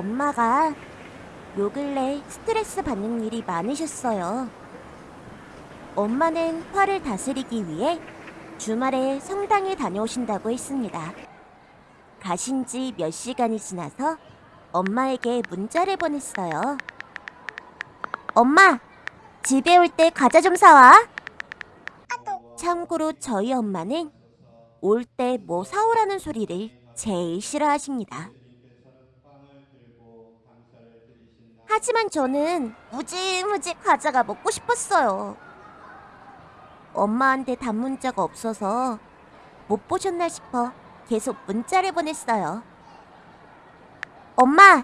엄마가 요 근래 스트레스 받는 일이 많으셨어요. 엄마는 화를 다스리기 위해 주말에 성당에 다녀오신다고 했습니다. 가신 지 몇 시간이 지나서 엄마에게 문자를 보냈어요. 엄마, 집에 올 때 과자 좀 사와. 참고로 저희 엄마는 올 때 뭐 사오라는 소리를 제일 싫어하십니다. 하지만 저는 무지무지 과자가 먹고 싶었어요. 엄마한테 단문자가 없어서 못 보셨나 싶어 계속 문자를 보냈어요. 엄마,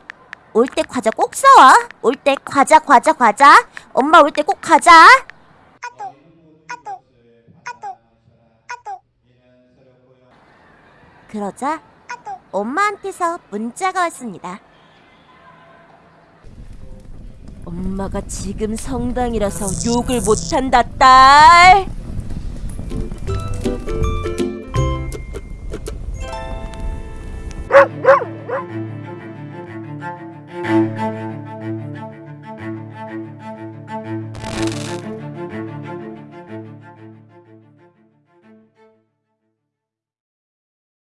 올 때 과자 꼭 사와. 올 때 과자, 과자, 과자. 엄마 올 때꼭 가자. 그러자 엄마한테서 문자가 왔습니다. 엄마가 지금 성당이라서 욕을 못한다, 딸!